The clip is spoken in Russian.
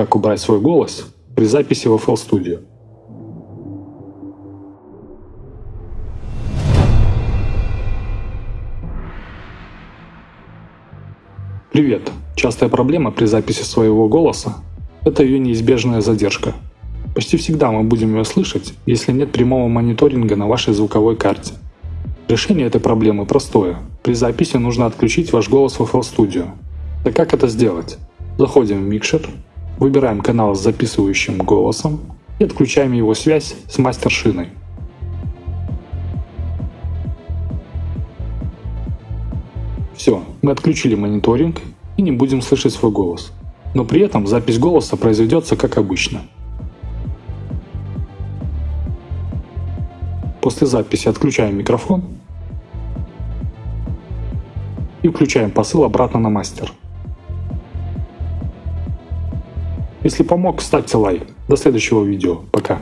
как убрать свой голос при записи в FL Studio. Привет! Частая проблема при записи своего голоса – это ее неизбежная задержка. Почти всегда мы будем ее слышать, если нет прямого мониторинга на вашей звуковой карте. Решение этой проблемы простое. При записи нужно отключить ваш голос в FL Studio. Так как это сделать? Заходим в Mixer, выбираем канал с записывающим голосом и отключаем его связь с мастер-шиной. Все, мы отключили мониторинг и не будем слышать свой голос. Но при этом запись голоса произведется как обычно. После записи отключаем микрофон и включаем посыл обратно на мастер. Если помог, ставьте лайк. До следующего видео. Пока.